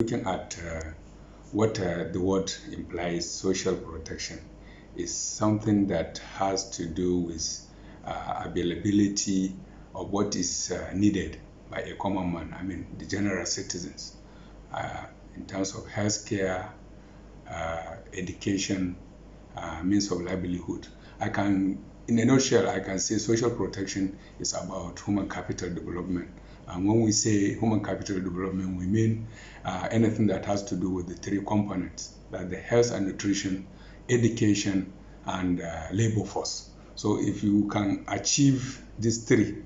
Looking at uh, what uh, the word implies, social protection, is something that has to do with uh, availability of what is uh, needed by a common man, I mean the general citizens, uh, in terms of healthcare, uh, education, means of livelihood. I can, in a nutshell, I can say social protection is about human capital development and when we say human capital development, we mean uh, anything that has to do with the three components, like the health and nutrition, education, and uh, labor force. So if you can achieve these three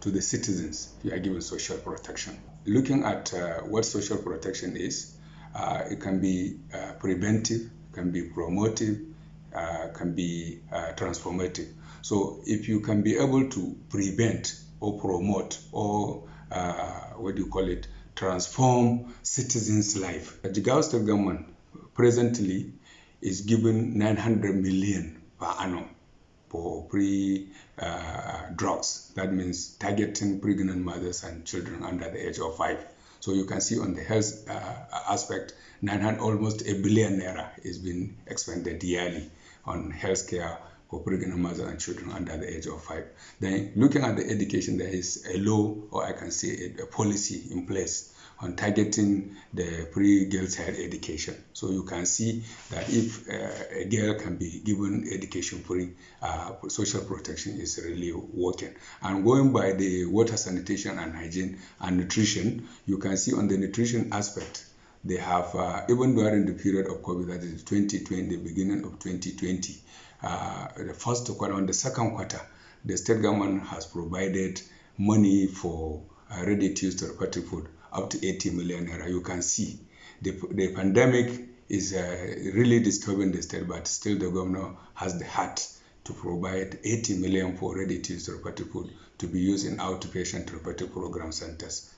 to the citizens, you are given social protection. Looking at uh, what social protection is, uh, it can be uh, preventive, can be promotive, uh, can be transformative. So if you can be able to prevent or promote or uh, what do you call it, transform citizens' life. The Jigawa state government presently is given 900 million per annum for pre uh, drugs. That means targeting pregnant mothers and children under the age of five. So you can see on the health uh, aspect, 900, almost a billion naira is being expended yearly on healthcare for pregnant mothers and children under the age of five. Then looking at the education, there is a law, or I can say a, a policy in place on targeting the pre-girl child education. So you can see that if uh, a girl can be given education free, uh, social protection is really working. And going by the water sanitation and hygiene and nutrition, you can see on the nutrition aspect, they have, uh, even during the period of COVID, that is 2020, the beginning of 2020, uh, the first quarter and the second quarter, the state government has provided money for uh, ready-to-use therapeutic food up to 80 million naira. You can see the, the pandemic is uh, really disturbing the state, but still the governor has the heart to provide 80 million for ready-to-use therapeutic food to be used in outpatient therapeutic program centers.